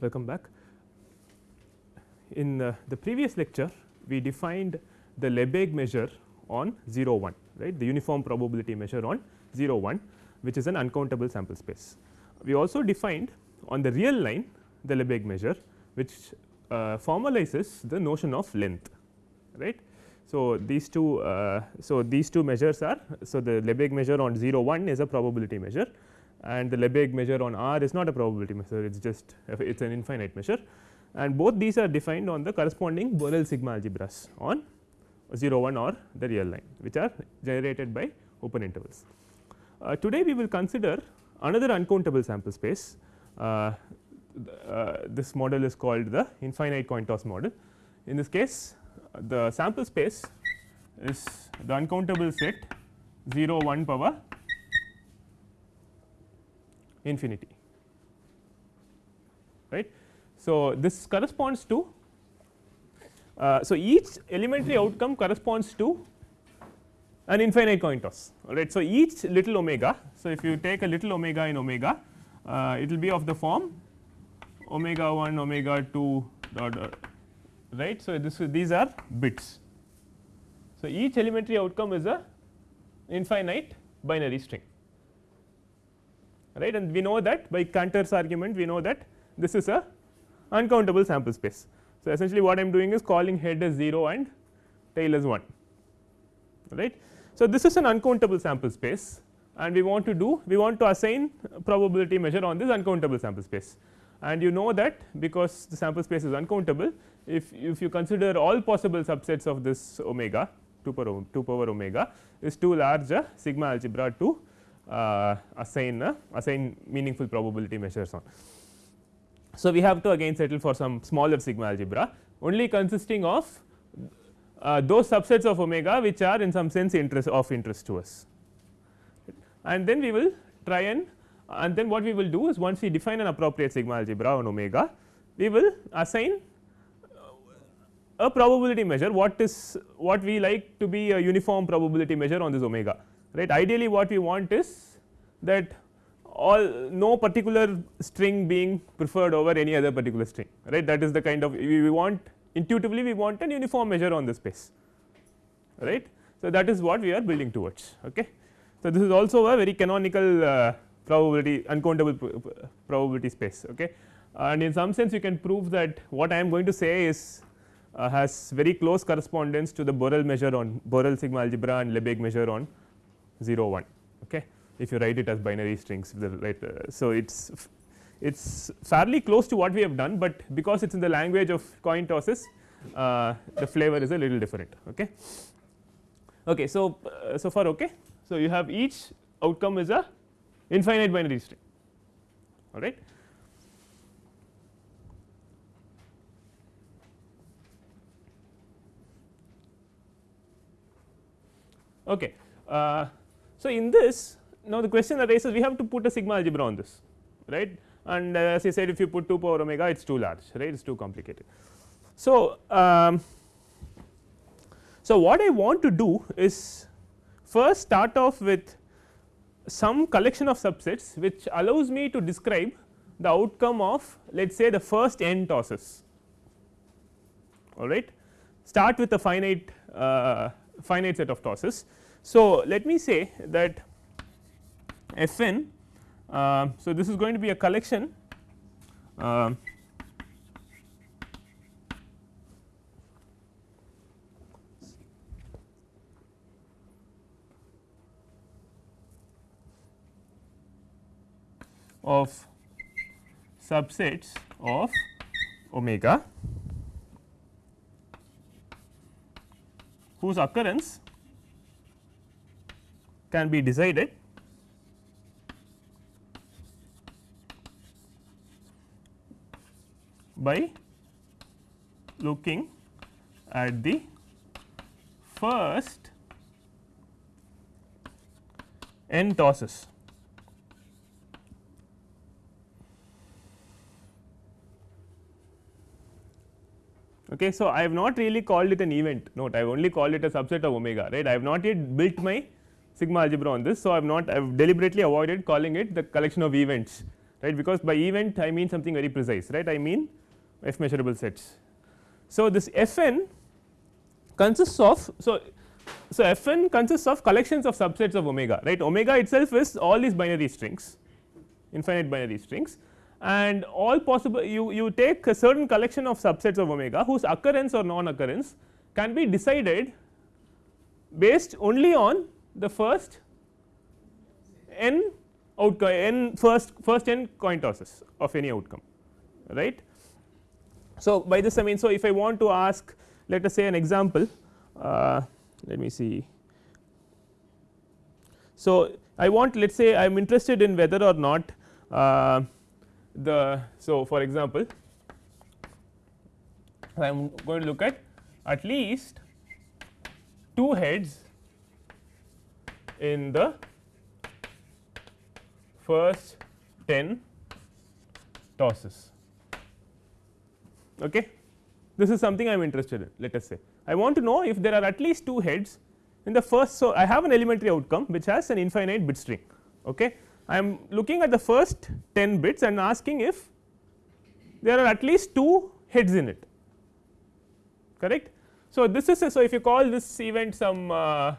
Welcome back. In uh, the previous lecture, we defined the Lebesgue measure on 0 1 right the uniform probability measure on 0 1 which is an uncountable sample space. We also defined on the real line the Lebesgue measure which uh, formalizes the notion of length right. So, these two uh, so these two measures are so the Lebesgue measure on 0 1 is a probability measure and the Lebesgue measure on R is not a probability measure it is just it is an infinite measure and both these are defined on the corresponding Borel sigma algebras on 0 1 or the real line which are generated by open intervals. Uh, today we will consider another uncountable sample space uh, uh, this model is called the infinite coin toss model. In this case the sample space is the uncountable set 0 1 power infinity right. So, this corresponds to uh, so each elementary outcome corresponds to an infinite coin toss alright. So, each little omega. So, if you take a little omega in omega uh, it will be of the form omega 1 omega 2 dot, dot right. So, this these are bits. So, each elementary outcome is a infinite binary string right and we know that by Cantor's argument we know that this is a uncountable sample space. So, essentially what I am doing is calling head as 0 and tail as 1 right. So, this is an uncountable sample space and we want to do we want to assign probability measure on this uncountable sample space and you know that because the sample space is uncountable if, if you consider all possible subsets of this omega 2 power 2 power omega is too large a sigma algebra to uh, assign uh, assign meaningful probability measures on. So, we have to again settle for some smaller sigma algebra only consisting of Uh, those subsets of omega which are in some sense interest of interest to us. And then we will try and and then what we will do is once we define an appropriate sigma algebra on omega we will assign a probability measure what is what we like to be a uniform probability measure on this omega right? Ideally what we want is that all no particular string being preferred over any other particular string right? That is the kind of we want intuitively we want an uniform measure on the space right. So, that is what we are building towards. Okay. So, this is also a very canonical uh, probability uncountable probability space okay. and in some sense you can prove that what I am going to say is uh, has very close correspondence to the Borel measure on Borel sigma algebra and Lebesgue measure on 0 1 okay if you write it as binary strings right. Uh, so, it is it is fairly close to what we have done, but because it is in the language of coin tosses uh, the flavor is a little different. Okay. Okay, so, uh, so far okay. So, you have each outcome is a infinite binary string all right. Okay. Uh, so, in this now the question arises we have to put a sigma algebra on this right and uh, as I said if you put 2 power omega it is too large right it is too complicated. So, um, so what I want to do is first start off with some collection of subsets which allows me to describe the outcome of let us say the first n tosses all right start with a finite uh, finite set of tosses so, let me say that f n. Uh, so, this is going to be a collection. Uh, of subsets of omega. Whose occurrence can be decided by looking at the first n tosses. Okay, so I have not really called it an event note, I have only called it a subset of omega, right. I have not yet built my sigma algebra on this. So, I have not I have deliberately avoided calling it the collection of events, right, because by event I mean something very precise, right. I mean f measurable sets. So, this f n consists of so so f n consists of collections of subsets of omega right omega itself is all these binary strings infinite binary strings and all possible you you take a certain collection of subsets of omega whose occurrence or non occurrence can be decided based only on the first n outcome n first first n coin tosses of any outcome right. So, by this I mean so if I want to ask let us say an example uh, let me see. So, I want let us say I am interested in whether or not uh, the so for example I am going to look at at least two heads in the first 10 tosses. Okay. This is something I am interested in let us say. I want to know if there are at least two heads in the first. So, I have an elementary outcome which has an infinite bit string. Okay. I am looking at the first 10 bits and asking if there are at least two heads in it correct. So, this is a, so if you call this event some uh,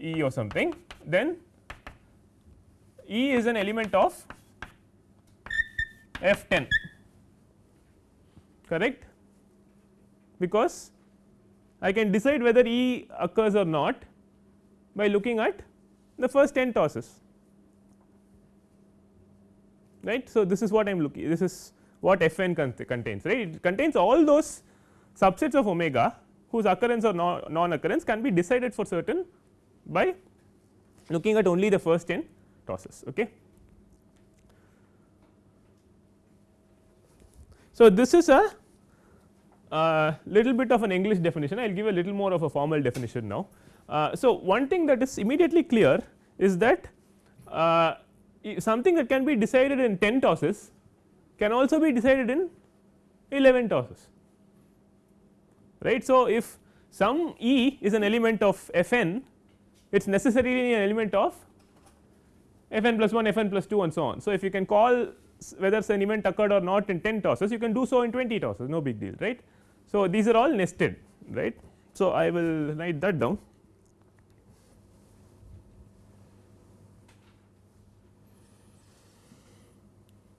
E or something then E is an element of f 10 correct because I can decide whether E occurs or not by looking at the first 10 tosses right. So, this is what I am looking this is what f n contains right it contains all those subsets of omega whose occurrence or non occurrence can be decided for certain by looking at only the first 10 tosses. Okay. So, this is a uh, little bit of an English definition I will give a little more of a formal definition now. Uh, so, one thing that is immediately clear is that uh, something that can be decided in 10 tosses can also be decided in 11 tosses right. So, if some E is an element of f n it is necessarily an element of f n plus 1 f n plus 2 and so on. So, if you can call whether an event occurred or not in 10 tosses you can do so in 20 tosses no big deal right. So, these are all nested right. So, I will write that down.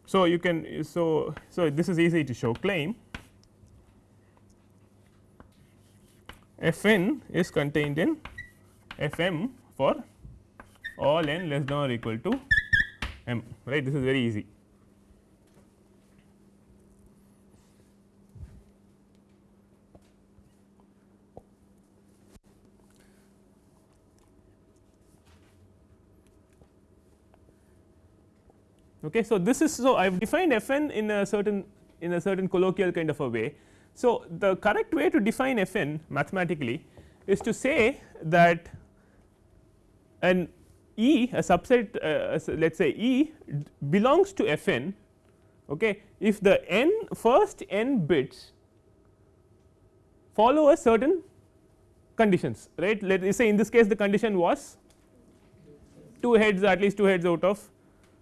So, you can so so this is easy to show claim f n is contained in f m for all n less than or equal to m right this is very easy. Okay. So, this is so I have defined f n in a certain in a certain colloquial kind of a way. So, the correct way to define f n mathematically is to say that an E a subset uh, let us say E belongs to f n okay, if the n first n bits follow a certain conditions right let us say in this case the condition was two heads at least two heads out of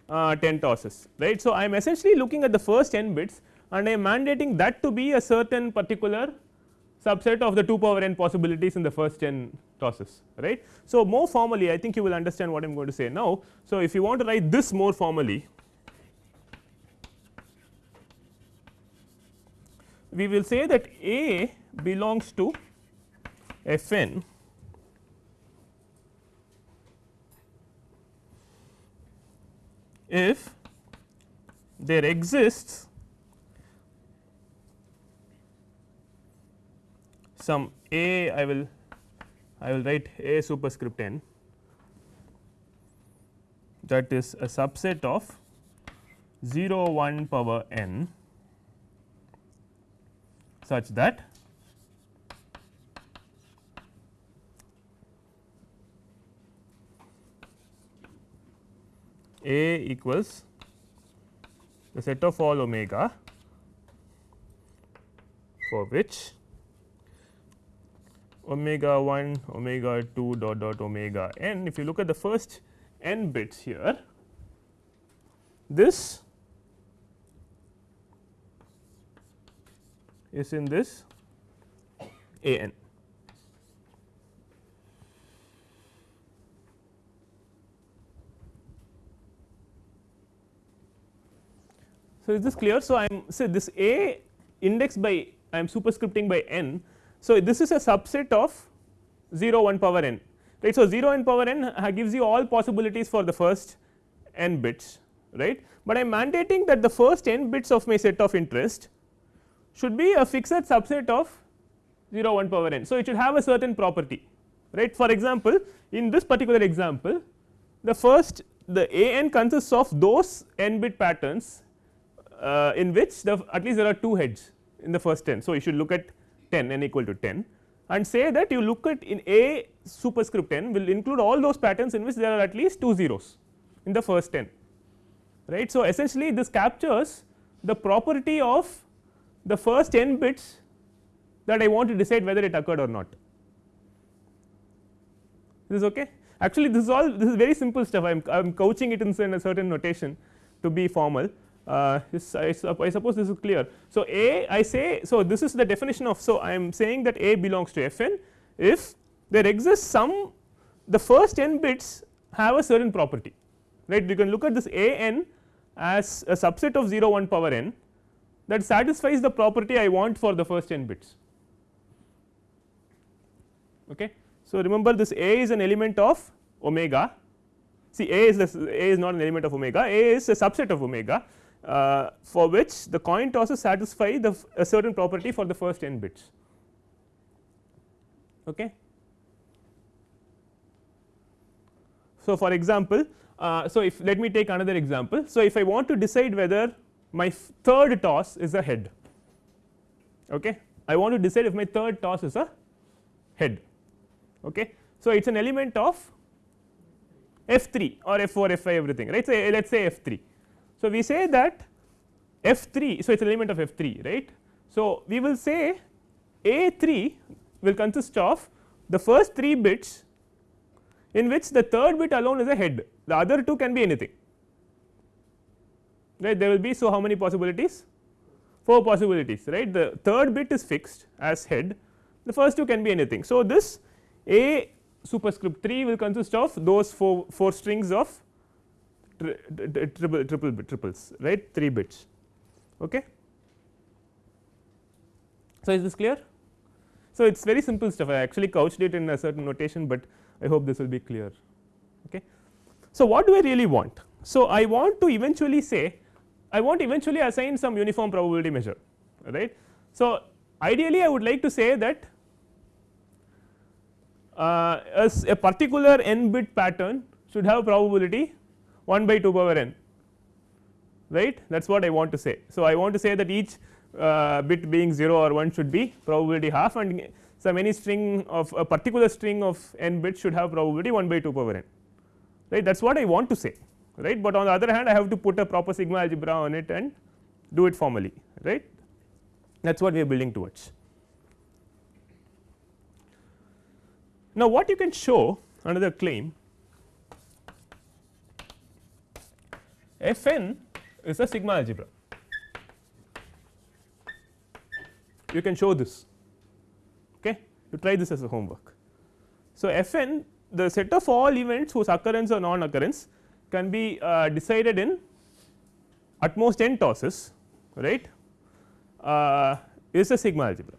uh, 10 tosses right. So, I am essentially looking at the first n bits and I am mandating that to be a certain particular subset of the 2 power n possibilities in the first 10 tosses right. So, more formally I think you will understand what I am going to say now. So, if you want to write this more formally we will say that A belongs to f n if there exists some a I will I will write a superscript n. That is a subset of 0 1 power n such that A equals the set of all omega for which omega 1 omega 2 dot dot omega n if you look at the first n bits here this is in this a n. So, is this clear? So, I am say this A indexed by I am superscripting by n. So, this is a subset of 0 1 power n right. So, 0 n power n gives you all possibilities for the first n bits right, but I am mandating that the first n bits of my set of interest should be a fixed subset of 0 1 power n. So, it should have a certain property right. For example, in this particular example the first the a n consists of those n bit patterns uh, in which the at least there are two heads in the first 10. So, you should look at 10 n equal to 10 and say that you look at in a superscript n will include all those patterns in which there are at least two zeros in the first 10 right. So, essentially this captures the property of the first n bits that I want to decide whether it occurred or not. This is okay. Actually, this is all this is very simple stuff. I am couching it in a certain notation to be formal. Uh, this I, suppose this is clear. So, A I say so this is the definition of so I am saying that A belongs to f n if there exists some the first n bits have a certain property right you can look at this A n as a subset of 0 1 power n that satisfies the property I want for the first n bits. Okay. So, remember this A is an element of omega see A is the A is not an element of omega A is a subset of omega uh, for which the coin tosses satisfy the a certain property for the first n bits. Okay. So, for example, uh, so if let me take another example. So, if I want to decide whether my third toss is a head, okay. I want to decide if my third toss is a head. Okay. So, it is an element of f 3 or f 4 f 5 everything right. So, let us say f 3 so, we say that f 3 so it is an element of f 3 right. So, we will say a 3 will consist of the first 3 bits in which the third bit alone is a head. The other two can be anything. Right? There will be so how many possibilities? 4 possibilities right? The third bit is fixed as head. The first two can be anything. So, this a superscript 3 will consist of those 4, 4 strings of triple triple triples right? 3 bits. Okay? So is this clear? So it's very simple stuff. I actually couched it in a certain notation but i hope this will be clear. Okay? So what do i really want? So i want to eventually say i want eventually assign some uniform probability measure right? So ideally i would like to say that uh, as a particular n bit pattern should have a probability 1 by 2 power n right that is what I want to say. So, I want to say that each uh, bit being 0 or 1 should be probability half and some any string of a particular string of n bits should have probability 1 by 2 power n right that is what I want to say right, but on the other hand I have to put a proper sigma algebra on it and do it formally right that is what we are building towards. Now, what you can show another claim f n is a sigma algebra. You can show this, okay. you try this as a homework. So, f n the set of all events whose occurrence or non occurrence can be uh, decided in at most n tosses right uh, is a sigma algebra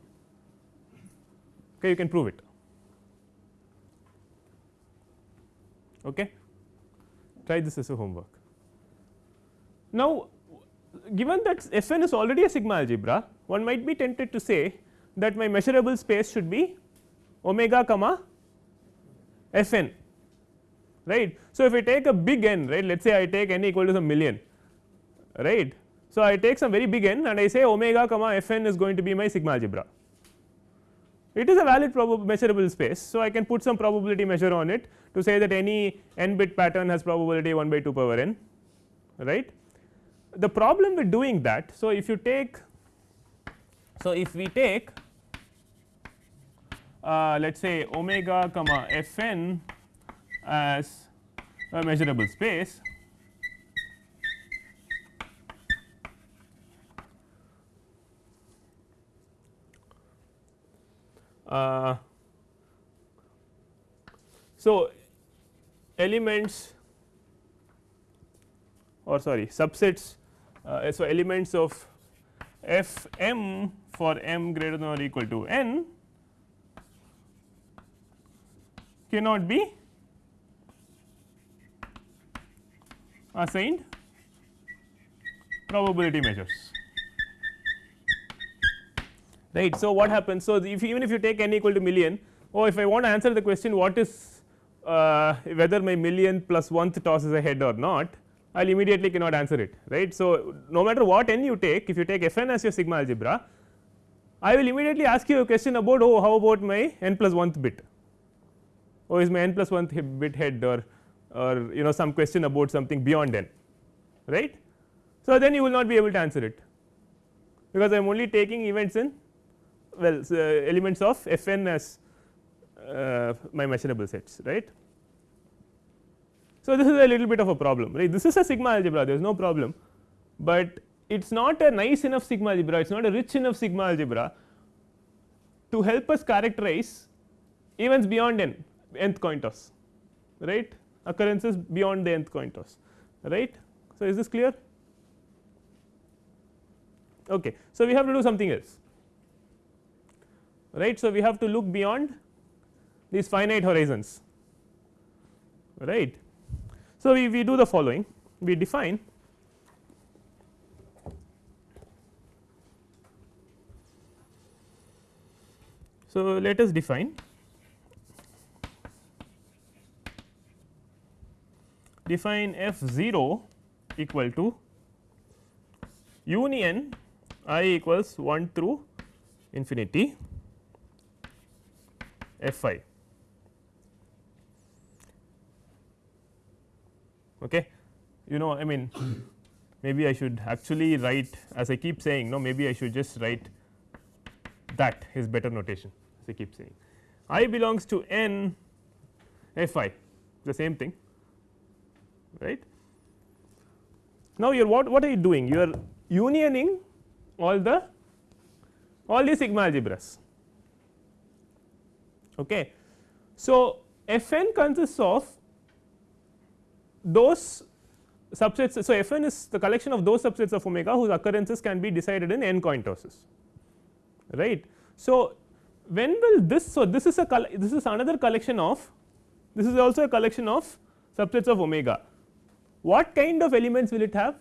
okay you can prove it okay try this as a homework now, given that f n is already a sigma algebra one might be tempted to say that my measurable space should be omega comma f n right. So, if I take a big n right let us say I take n equal to some million right. So, I take some very big n and I say omega comma f n is going to be my sigma algebra it is a valid measurable space. So, I can put some probability measure on it to say that any n bit pattern has probability 1 by 2 power n right the problem with doing that. So, if you take so if we take uh, let us say omega comma f n as a measurable space uh, so elements or sorry subsets uh, so elements of f m for m greater than or equal to n cannot be assigned probability measures right. So, what happens? So, if even if you take n equal to million oh if I want to answer the question what is uh, whether my million plus one-th toss is a head or not I will immediately cannot answer it right. So, no matter what n you take if you take f n as your sigma algebra I will immediately ask you a question about oh how about my n plus 1th bit oh is my n plus 1th bit head or or you know some question about something beyond n right. So, then you will not be able to answer it because I am only taking events in well so elements of f n as uh, my measurable sets right. So, this is a little bit of a problem right this is a sigma algebra there is no problem, but it is not a nice enough sigma algebra it is not a rich enough sigma algebra to help us characterize events beyond n nth coin toss right occurrences beyond the nth coin toss right. So, is this clear okay. So, we have to do something else right. So, we have to look beyond these finite horizons right. So, we, we do the following we define So, let us define define f 0 equal to union i equals 1 through infinity f i. Okay. You know I mean maybe I should actually write as I keep saying no maybe I should just write that is better notation as I keep saying i belongs to N, n f i the same thing right. Now, you are what, what are you doing? You are unioning all the all the sigma algebras. Okay. So, f n consists of those subsets. So, f n is the collection of those subsets of omega whose occurrences can be decided in n coin tosses right. So, when will this so this is a this is another collection of this is also a collection of subsets of omega what kind of elements will it have?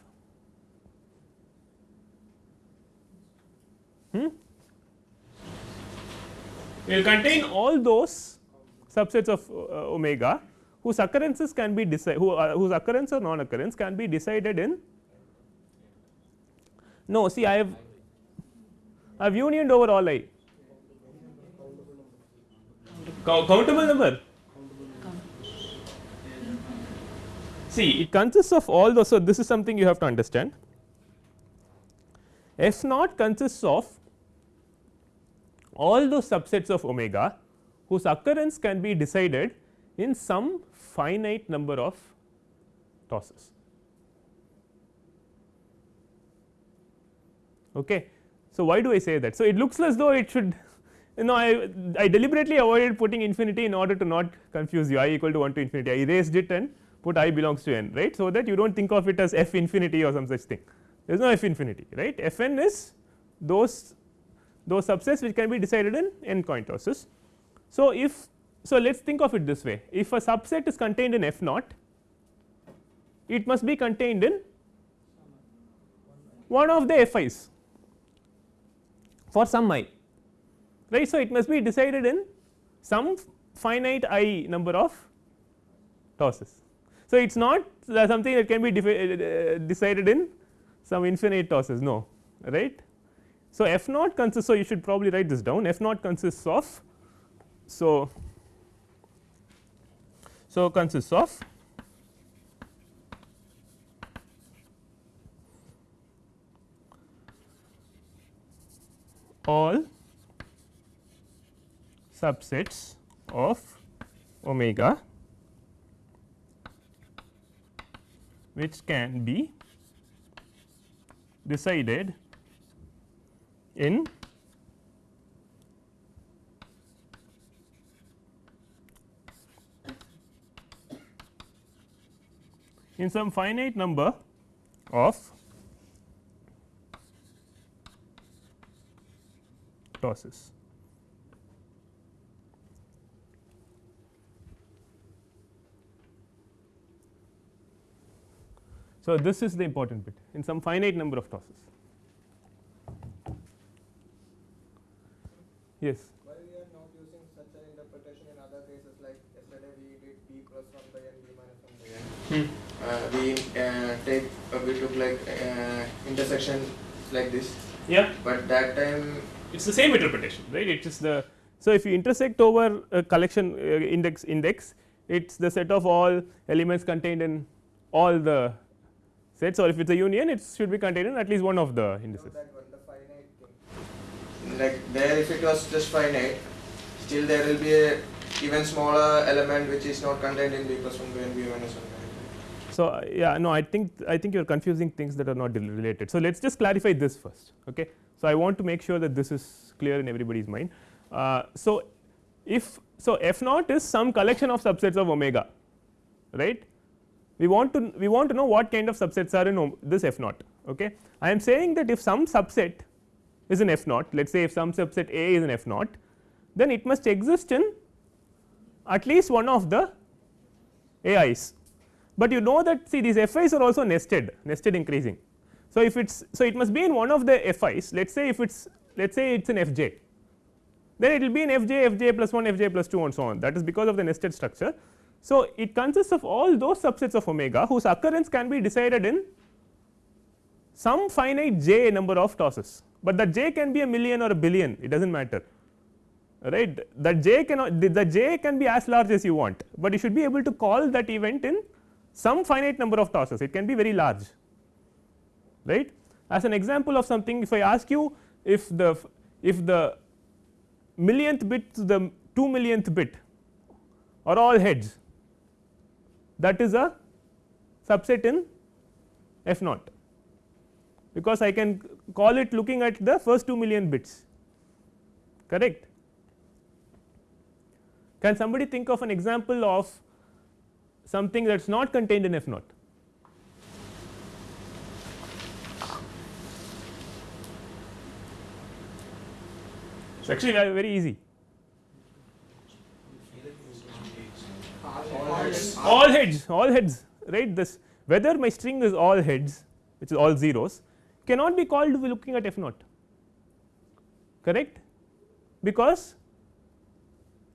Hmm? It will contain all those subsets of uh, omega whose occurrences can be who, uh, whose occurrence or non occurrence can be decided in no see I have I have unioned over all i countable number see it consists of all those. So, this is something you have to understand f naught consists of all those subsets of omega whose occurrence can be decided in some finite number of tosses. Okay. So, why do I say that? So, it looks as though it should you know I, I deliberately avoided putting infinity in order to not confuse you i equal to 1 to infinity I erased it and put i belongs to n right. So, that you do not think of it as f infinity or some such thing there is no f infinity right f n is those those subsets which can be decided in n coin tosses. So, if so let us think of it this way if a subset is contained in f naught it must be contained in one of the f i's for some i right. So, it must be decided in some finite i number of tosses so, it is not something that can be uh, decided in some infinite tosses no right. So, f naught consists so you should probably write this down f naught consists of so so consists of all subsets of omega which can be decided in in some finite number of tosses. So, this is the important bit in some finite number of tosses. Yes. Why we are not using such an interpretation in other cases like yesterday we did b plus 1 by n b minus 1 by n. Uh, we uh, take uh, we took like uh, intersection like this, Yeah. but that time It is the same interpretation right it is the. So, if you intersect over a collection uh, index index it is the set of all elements contained in all the sets or if it is a union it should be contained in at least one of the indices. that one the finite thing. Like there if it was just finite, still there will be a even smaller element which is not contained in b plus 1 by n b minus 1 by n. So, yeah no I think I think you are confusing things that are not related. So, let us just clarify this first. Okay. So, I want to make sure that this is clear in everybody's mind. Uh, so, if so f naught is some collection of subsets of omega right we want to we want to know what kind of subsets are in this f naught. Okay. I am saying that if some subset is in f naught let us say if some subset A is in f naught then it must exist in at least one of the AIs but you know that see these FIs are also nested nested increasing. So, if it is so it must be in one of the FIs let us say if it is let us say it is in Fj then it will be in Fj Fj plus 1 Fj plus 2 and so on that is because of the nested structure. So, it consists of all those subsets of omega whose occurrence can be decided in some finite j number of tosses, but that j can be a million or a billion it does not matter right that j cannot the, the j can be as large as you want, but you should be able to call that event in some finite number of tosses it can be very large right. As an example of something if I ask you if the if the millionth bit to the 2 millionth bit are all heads that is a subset in f naught because I can call it looking at the first 2 million bits correct. Can somebody think of an example of something that is not contained in f naught? It is actually very, very easy. all heads all heads right this whether my string is all heads which is all zeros cannot be called looking at f naught correct because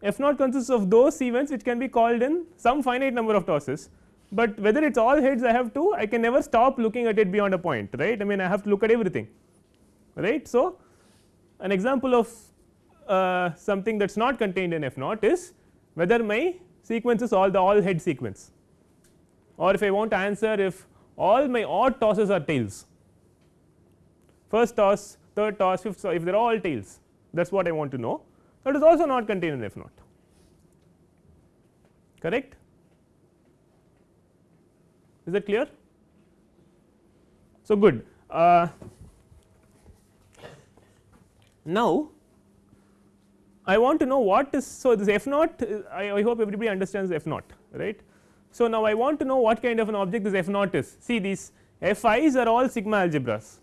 f naught consists of those events which can be called in some finite number of tosses, but whether it is all heads I have to I can never stop looking at it beyond a point right? I mean I have to look at everything right. So, an example of uh, something that is not contained in f naught is whether my sequence is all the all head sequence. Or if I want to answer if all my odd tosses are tails. First toss, third toss, fifth toss if they are all tails that is what I want to know that is also not contained in f naught correct. Is that clear? So, good. Uh, now, I want to know what is so this f naught I, I hope everybody understands f naught right. So, now I want to know what kind of an object this f naught is see these f i's are all sigma algebras,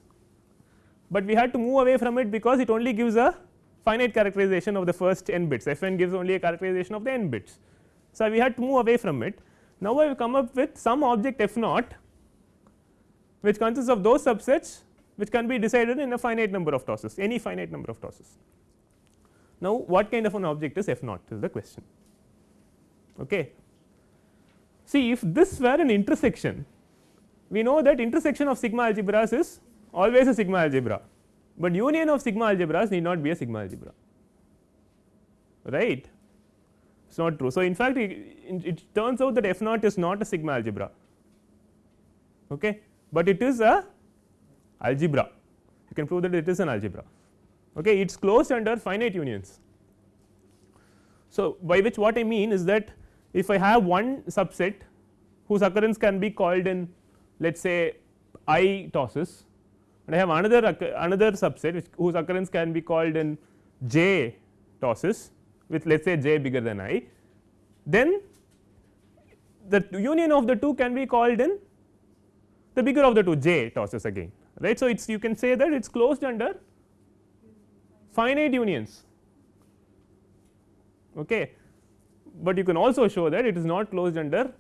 but we had to move away from it because it only gives a finite characterization of the first n bits f n gives only a characterization of the n bits. So, we had to move away from it now I have come up with some object f naught which consists of those subsets which can be decided in a finite number of tosses any finite number of tosses. Now, what kind of an object is f naught is the question. Okay. See if this were an intersection we know that intersection of sigma algebras is always a sigma algebra, but union of sigma algebras need not be a sigma algebra. Right? It is not true. So, in fact it, it turns out that f naught is not a sigma algebra, okay, but it is a algebra. You can prove that it is an algebra. Okay? It is closed under finite unions. So, by which what I mean is that if I have one subset whose occurrence can be called in let us say i tosses and I have another another subset which whose occurrence can be called in j tosses with let us say j bigger than i, then the union of the two can be called in the bigger of the two j tosses again right. So, it is you can say that it is closed under finite unions okay. but you can also show that it is not closed under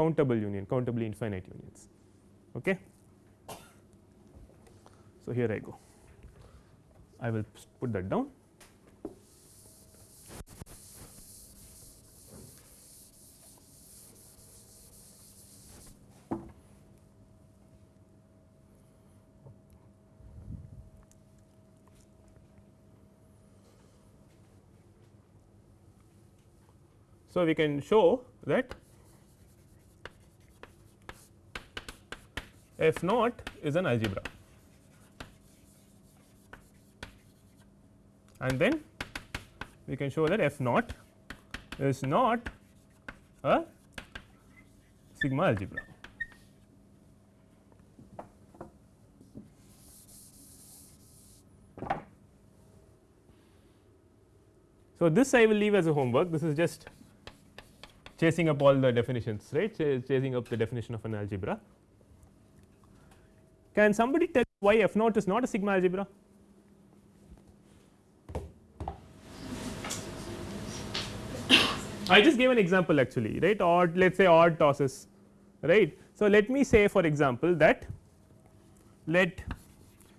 countable union countably infinite unions okay. So, here I go. I will put that down. So, we can show that f naught is an algebra and then we can show that f naught is not a sigma algebra. So, this I will leave as a homework this is just chasing up all the definitions right Ch chasing up the definition of an algebra. Can somebody tell why f naught is not a sigma algebra? I just gave an example actually right? Odd let us say odd tosses right. So, let me say for example that let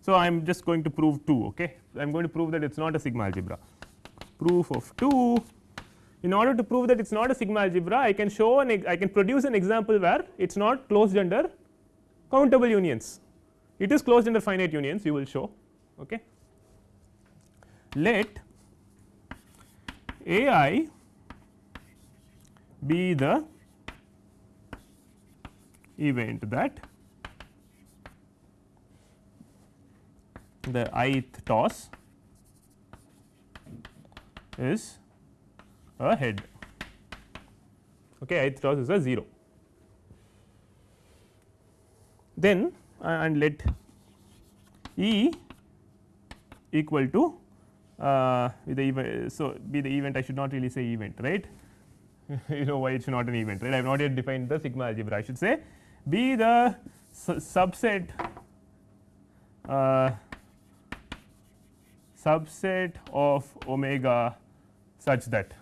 so I am just going to prove 2 okay? I am going to prove that it is not a sigma algebra. Proof of 2 in order to prove that it is not a sigma algebra I can show an I can produce an example where it is not closed under countable unions. It is closed under finite unions you will show okay. Let A i be the event that the ith toss is a head. Okay ith toss is a 0 then uh, and let E equal to uh, the event so be the event I should not really say event right you know why it is not an event right? I have not yet defined the sigma algebra I should say. Be the su subset uh, subset of omega such that.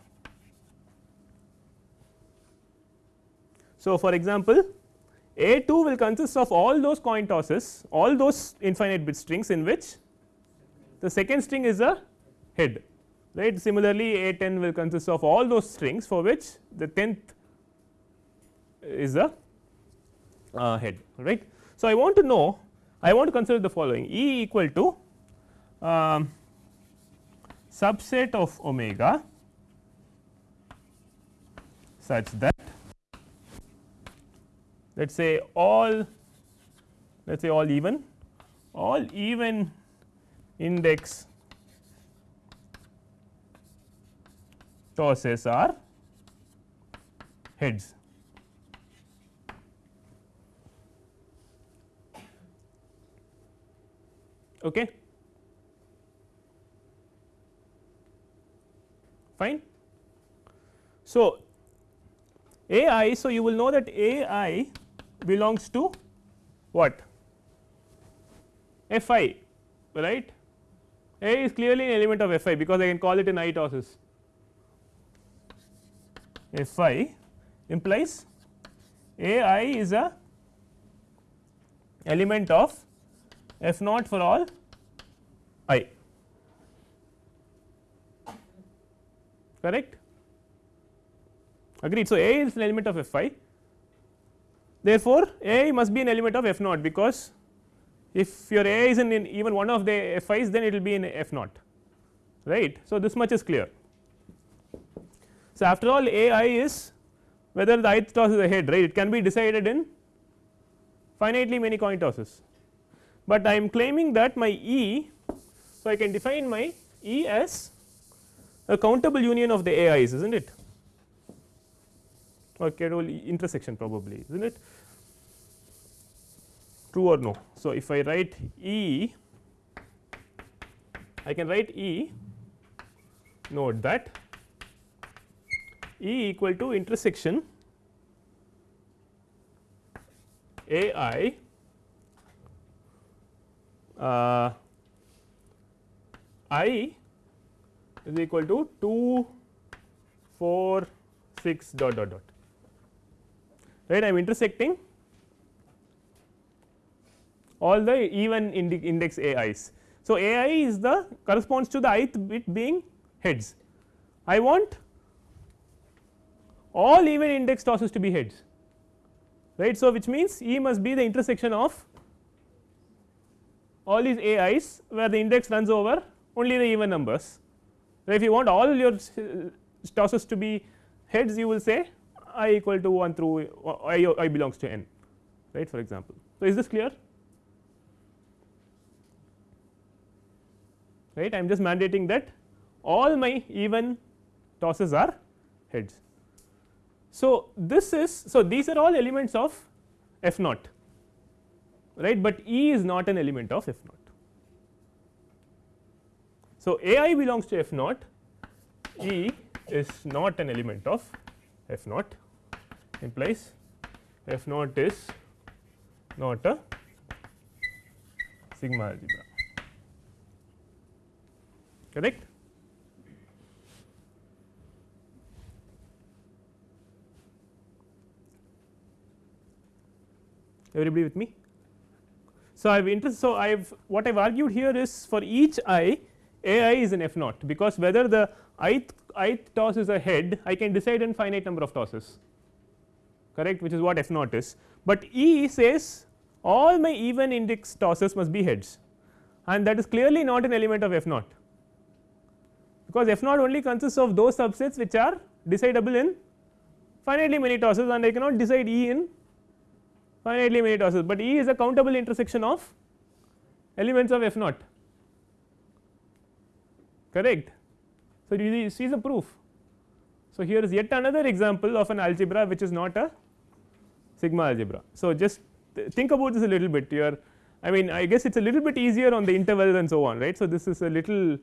So, for example, A 2 will consist of all those coin tosses all those infinite bit strings in which the second string is a head right. Similarly, A 10 will consist of all those strings for which the 10th is a uh, head right. So, I want to know I want to consider the following E equal to um, subset of omega such that let us say all let us say all even all even index tosses are heads. Okay. Fine. So, A i, so you will know that A i belongs to what f i right a is clearly an element of f i because I can call it in i tosses f i implies a i is a element of f naught for all i correct agreed. So, a is an element of f i Therefore, A must be an element of f naught because if your A is in, even one of the f i's then it will be in f naught right. So, this much is clear. So, after all A i is whether the ith toss is a head right it can be decided in finitely many coin tosses, but I am claiming that my E. So, I can define my E as a countable union of the AIs is is not it or countable intersection probably is not it true or no. So, if I write E I can write E note that E equal to intersection A i uh, i is equal to 2 4 6 dot dot dot right I am intersecting all the even index a i's. So, a i is the corresponds to the ith bit being heads. I want all even index tosses to be heads right. So, which means E must be the intersection of all these a i's where the index runs over only the even numbers. So, if you want all your uh, tosses to be heads you will say i equal to 1 through uh, i, I belongs to n right for example. So, is this clear right I am just mandating that all my even tosses are heads. So, this is so these are all elements of f naught right, but E is not an element of f naught. So, A i belongs to f naught E is not an element of f naught implies f naught is not a sigma algebra correct. Everybody with me? So, I have interest. So, I have what I have argued here is for each i a i is an f naught because whether the ith ith toss is a head I can decide in finite number of tosses correct which is what f naught is, but E says all my even index tosses must be heads and that is clearly not an element of f naught because f naught only consists of those subsets which are decidable in finitely many tosses and I cannot decide E in finitely many tosses, but E is a countable intersection of elements of f naught correct. So, you see the proof. So, here is yet another example of an algebra which is not a sigma algebra. So, just think about this a little bit are I mean I guess it is a little bit easier on the intervals and so on right. So, this is a little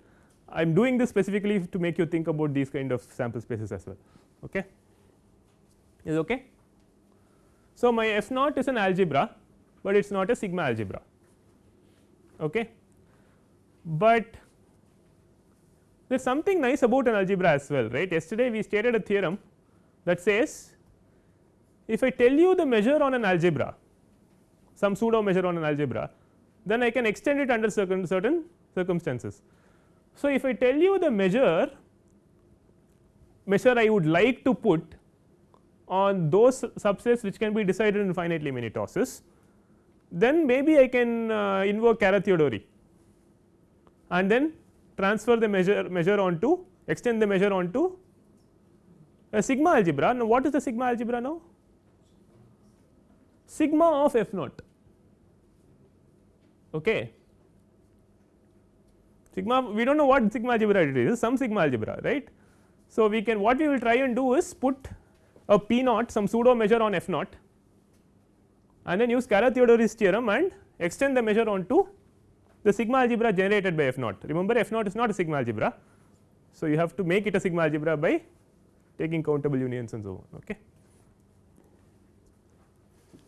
I am doing this specifically to make you think about these kind of sample spaces as well okay is okay. So, my f naught is an algebra, but it is not a sigma algebra okay. But there is something nice about an algebra as well right yesterday we stated a theorem that says if I tell you the measure on an algebra some pseudo measure on an algebra then I can extend it under certain certain circumstances. So, if I tell you the measure measure I would like to put on those subsets which can be decided in finitely many tosses, then maybe I can uh, invoke Carathéodory and then transfer the measure measure onto extend the measure onto a sigma algebra. Now, what is the sigma algebra now? Sigma of f naught. Okay sigma we do not know what sigma algebra it is some sigma algebra right. So, we can what we will try and do is put a p naught some pseudo measure on f naught and then use Carathéodory's theorem and extend the measure onto the sigma algebra generated by f naught remember f naught is not a sigma algebra. So, you have to make it a sigma algebra by taking countable unions and so on. Okay.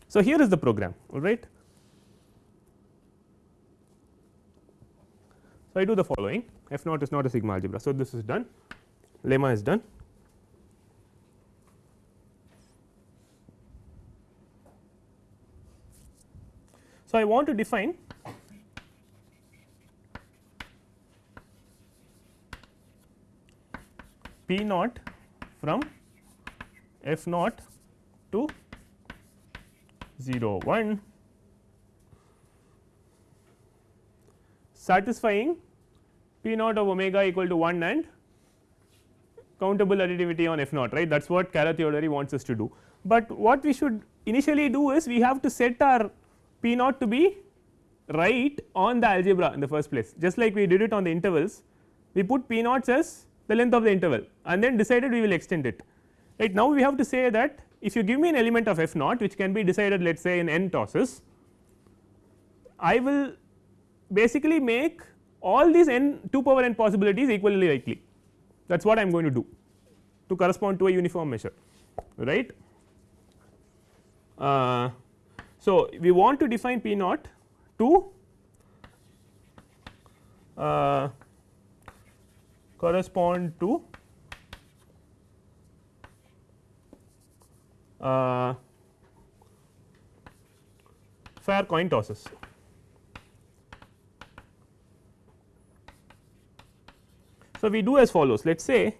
So, here is the program all right. So, I do the following f naught is not a sigma algebra. So, this is done lemma is done. So, I want to define p naught from f naught to 0 1 satisfying p naught of omega equal to 1 and countable additivity on f naught right that is what Carathéodory wants us to do. But what we should initially do is we have to set our p naught to be right on the algebra in the first place just like we did it on the intervals we put p naughts as the length of the interval and then decided we will extend it right. Now, we have to say that if you give me an element of f naught which can be decided let us say in n tosses, I will basically make all these n 2 power n possibilities equally likely that is what I am going to do to correspond to a uniform measure right. Uh, so, we want to define P naught to uh, correspond to uh, fair coin tosses. So, we do as follows let us say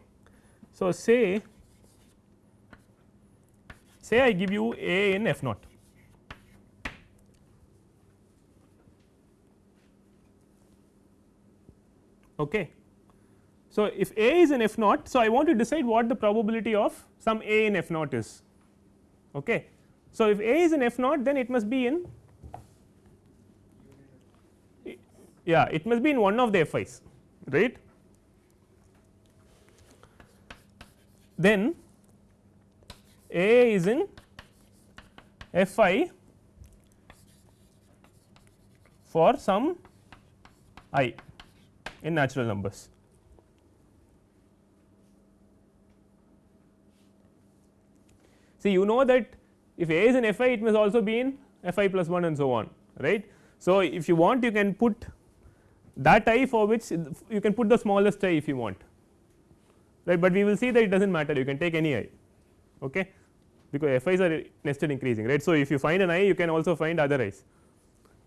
so say say I give you a in f naught okay. So, if a is in f naught so I want to decide what the probability of some a in f naught is okay. So, if a is in f naught then it must be in yeah it must be in one of the f i's right then A is in f i for some i in natural numbers. See you know that if A is in f i it must also be in f i plus 1 and so on right. So, if you want you can put that i for which you can put the smallest i if you want right, but we will see that it does not matter you can take any i okay, because f i's are nested increasing right. So, if you find an i you can also find other i's.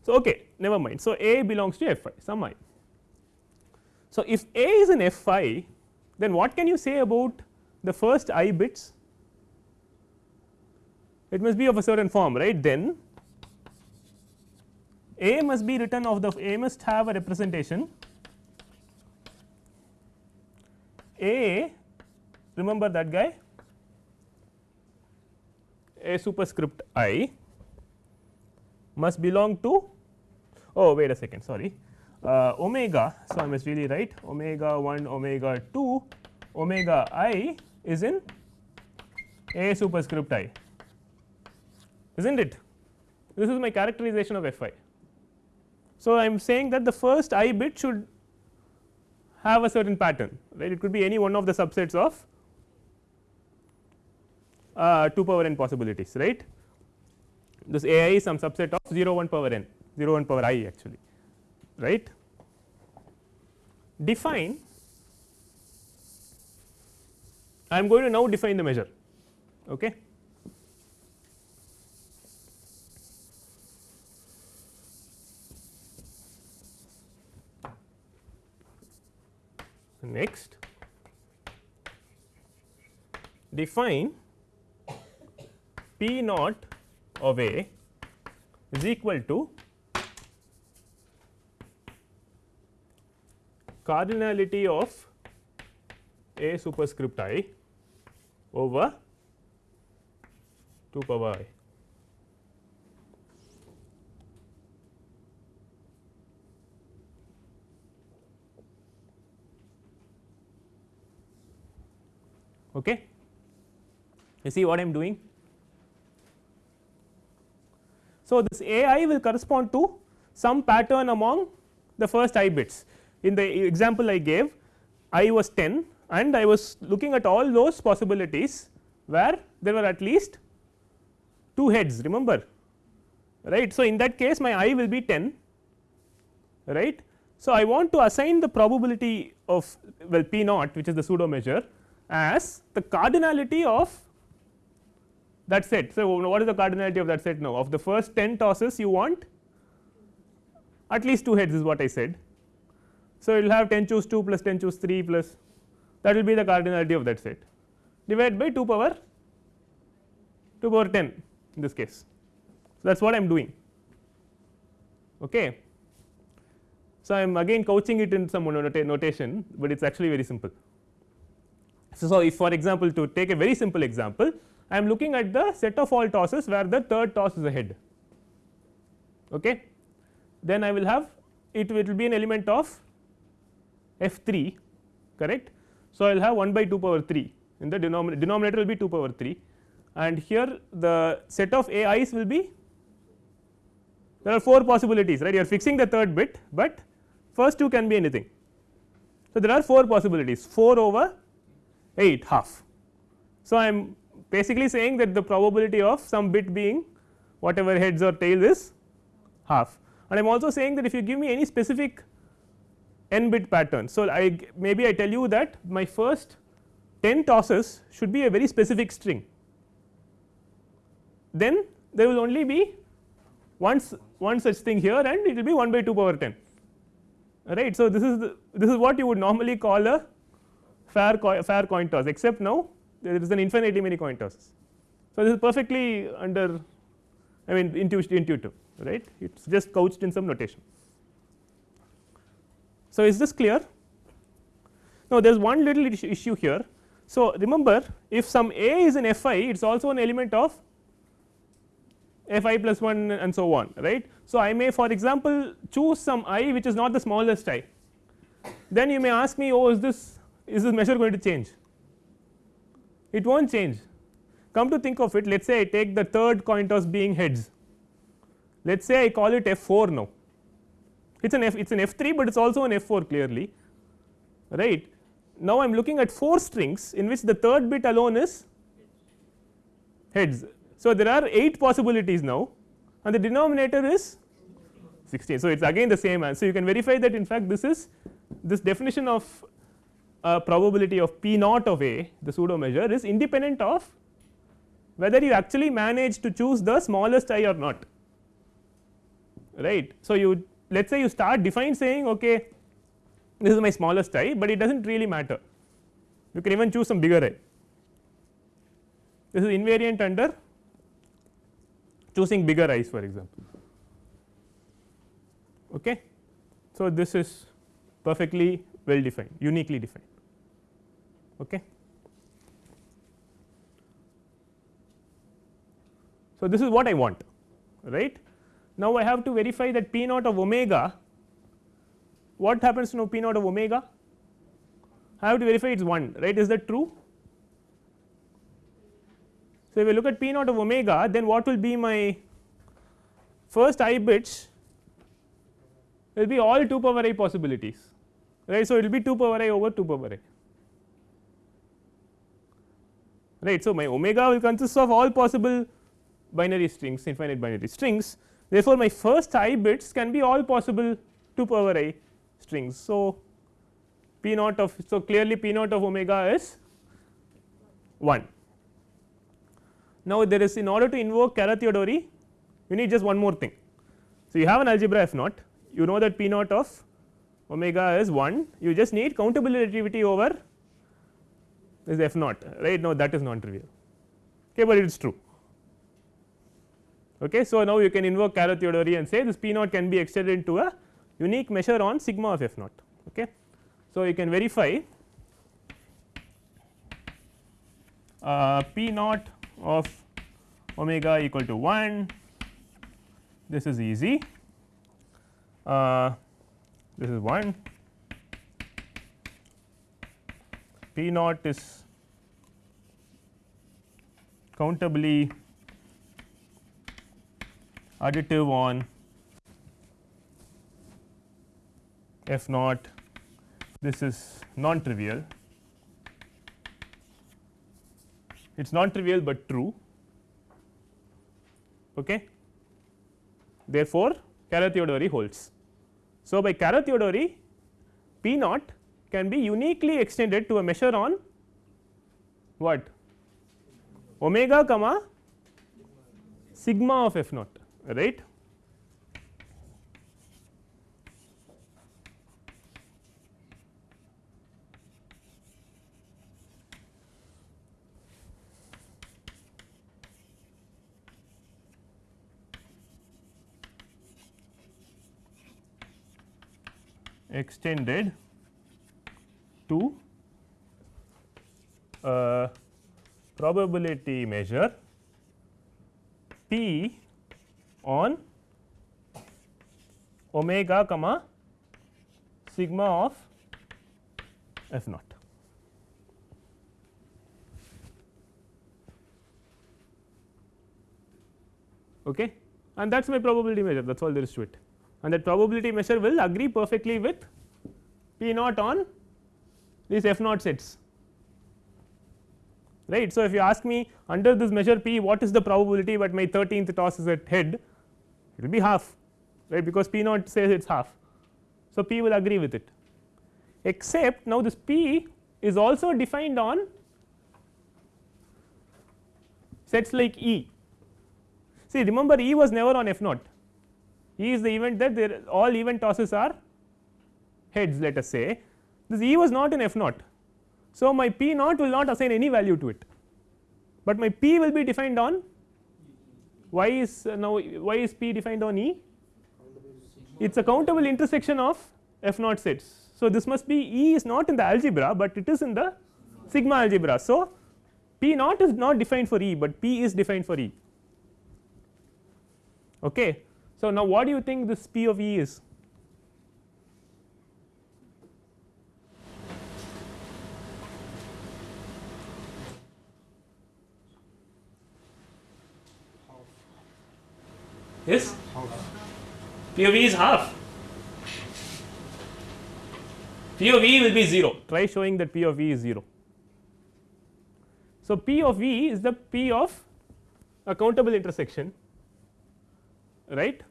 So, okay never mind. So, a belongs to f i some i. So, if a is an f i then what can you say about the first i bits? It must be of a certain form right? Then a must be written of the a must have a representation. A remember that guy? A superscript i must belong to oh wait a second sorry omega. So, I must really write omega 1 omega 2 omega i is in a superscript i is not it this is my characterization of f i. So, I am saying that the first i bit should have a certain pattern right it could be any one of the subsets of uh, 2 power n possibilities right this a i is some subset of 0 1 power n 0 1 power i actually right define I am going to now define the measure okay? Next, define P naught of A is equal to cardinality of A superscript i over 2 power i. Okay. You see what I am doing? So, this a i will correspond to some pattern among the first i bits. In the example I gave i was 10 and I was looking at all those possibilities where there were at least 2 heads remember right. So, in that case my i will be 10 right. So, I want to assign the probability of well p naught which is the pseudo measure as the cardinality of that set. So, what is the cardinality of that set now of the first 10 tosses you want at least 2 heads is what I said. So, you will have 10 choose 2 plus 10 choose 3 plus that will be the cardinality of that set divided by 2 power 2 power 10 in this case. So, that is what I am doing. Okay. So, I am again couching it in some notation, but it is actually very simple. So, so, if for example, to take a very simple example I am looking at the set of all tosses where the third toss is a head okay. then I will have it, it will be an element of f 3 correct. So, I will have 1 by 2 power 3 in the denominator, denominator will be 2 power 3 and here the set of a i's will be there are 4 possibilities right you are fixing the third bit, but first two can be anything. So, there are 4 possibilities 4 over 8 half. So, I am basically saying that the probability of some bit being whatever heads or tails is half and I am also saying that if you give me any specific n bit pattern. So, I maybe I tell you that my first 10 tosses should be a very specific string then there will only be one, one such thing here and it will be 1 by 2 power 10 right. So, this is the, this is what you would normally call a fair coin, fair coin toss except now there is an infinitely many coin tosses. So, this is perfectly under I mean intuitive right it is just couched in some notation. So, is this clear? Now, there is one little issue here. So, remember if some a is in f i it is also an element of f i plus 1 and so on right. So, I may for example, choose some i which is not the smallest i then you may ask me oh is this is this measure going to change it will not change come to think of it let us say I take the third coin toss being heads let us say I call it f 4 now it is an f it is an f 3, but it is also an f 4 clearly right. Now, I am looking at 4 strings in which the third bit alone is heads so, there are 8 possibilities now and the denominator is 16. So, it is again the same answer you can verify that in fact, this is this definition of uh, probability of p naught of a the pseudo measure is independent of whether you actually manage to choose the smallest i or not right. So, you let us say you start define saying okay this is my smallest i, but it does not really matter you can even choose some bigger i this is invariant under choosing bigger i's for example. Okay. So, this is perfectly well defined uniquely defined. Okay. So, this is what I want right. Now, I have to verify that p naught of omega what happens to know p naught of omega I have to verify it is 1 right is that true so, if we look at p naught of omega then what will be my first i bits will be all 2 power i possibilities right. So, it will be 2 power i over 2 power i right. So, my omega will consist of all possible binary strings infinite binary strings therefore, my first i bits can be all possible 2 power i strings. So, p naught of so clearly p naught of omega is 1 now, there is in order to invoke Carathéodory you need just one more thing. So, you have an algebra f naught you know that p naught of omega is 1 you just need countable additivity over this f naught right now that is non trivial okay, but it is true. Okay. So, now you can invoke Carathéodory and say this p naught can be extended into a unique measure on sigma of f naught. Okay. So, you can verify uh, p naught of omega equal to 1 this is easy uh, this is 1 p naught is countably additive on f naught this is non trivial it is non trivial, but true. Okay. Therefore, Carathéodory holds. So, by Carathéodory P naught can be uniquely extended to a measure on what omega comma sigma of f naught right extended to a probability measure p on omega comma sigma of f naught. Okay. And that is my probability measure that is all there is to it and that probability measure will agree perfectly with p naught on these f naught sets right. So, if you ask me under this measure p what is the probability, but my 13th toss is at head it will be half right because P naught says it is half. So, P will agree with it except now this P is also defined on sets like E. See remember E was never on F naught, E is the event that there all event tosses are heads let us say this E was not in F naught. So, my P naught will not assign any value to it, but my P will be defined on why is uh, now why is P defined on E it is a countable intersection of F naught sets. So, this must be E is not in the algebra, but it is in the sigma algebra. So, P naught is not defined for E, but P is defined for E. Okay. So, now what do you think this P of E is? Yes? P of E is half. P of E will be 0. Try showing that P of E is 0. So, P of E is the P of a countable intersection right.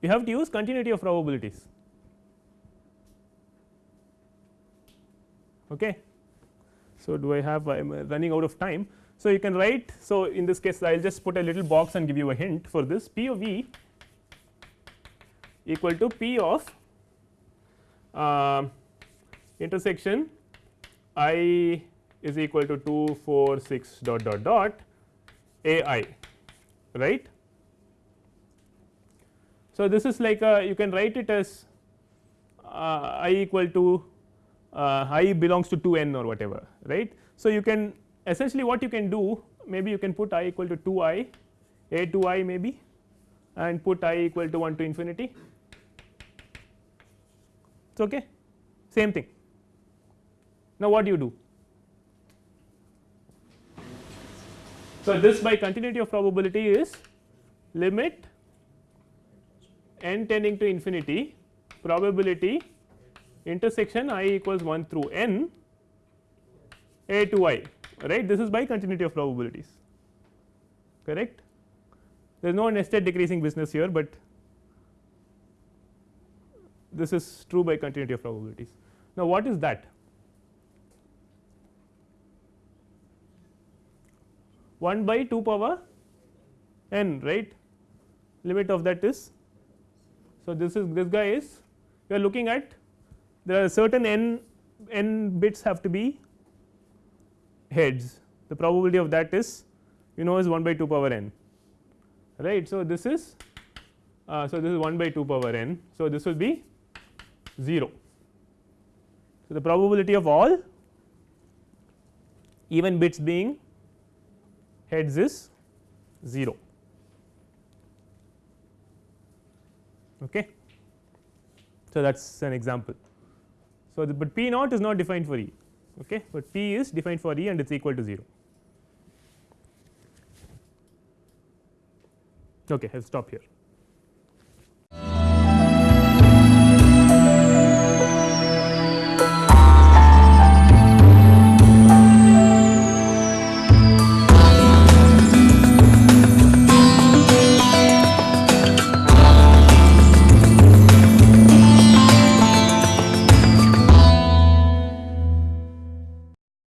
We have to use continuity of probabilities. Okay. So, do I have I am running out of time. So, you can write so in this case I will just put a little box and give you a hint for this P of V equal to P of uh, intersection i is equal to 2 4 6 dot dot dot a i right. So, this is like a you can write it as uh, i equal to Uh, i belongs to 2 n or whatever right. So, you can essentially what you can do maybe you can put i equal to 2 i a 2 i maybe and put i equal to 1 to infinity. It's okay? Same thing. Now what do you do? So this by continuity of probability is limit n tending to infinity probability intersection i equals 1 through n a to i right this is by continuity of probabilities correct there is no nested decreasing business here, but this is true by continuity of probabilities. Now, what is that? One by two power n right limit of that is. So, this is this guy is you are looking at there are certain n n bits have to be heads the probability of that is you know is 1 by 2 power n right. So, this is uh, so this is 1 by 2 power n. So, this will be 0. So, the probability of all even bits being heads is 0 okay. So, that is an example. So, the, but P naught is not defined for E okay, but P is defined for E and it is equal to 0. Okay, I will stop here.